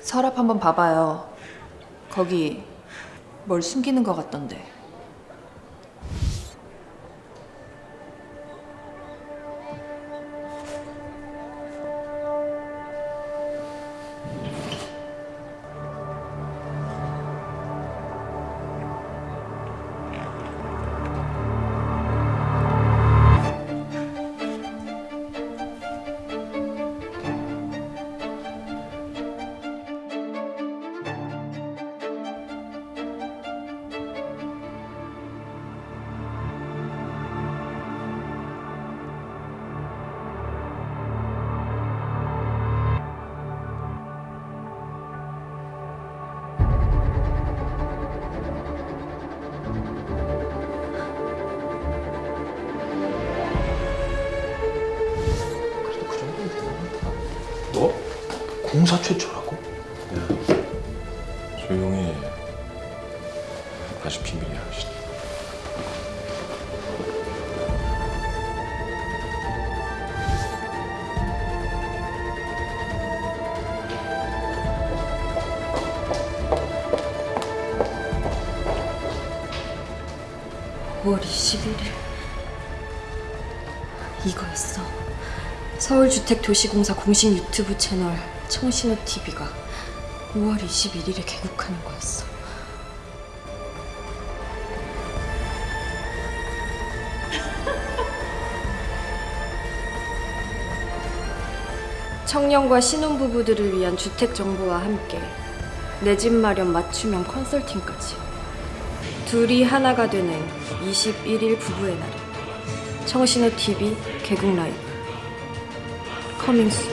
서랍 한번 봐봐요. 거기 뭘 숨기는 것 같던데. 공사 최초라고? 조용히 다시 비밀이야. 쉿. 오월 21일 이거였어 서울주택도시공사 공식 유튜브 채널 청신호TV가 5월 21일에 개국하는 거였어. 청년과 신혼부부들을 위한 주택 정보와 함께 내 집 마련 맞춤형 컨설팅까지 둘이 하나가 되는 21일 부부의 날이 청신호 TV 개국 라이브. 커밍스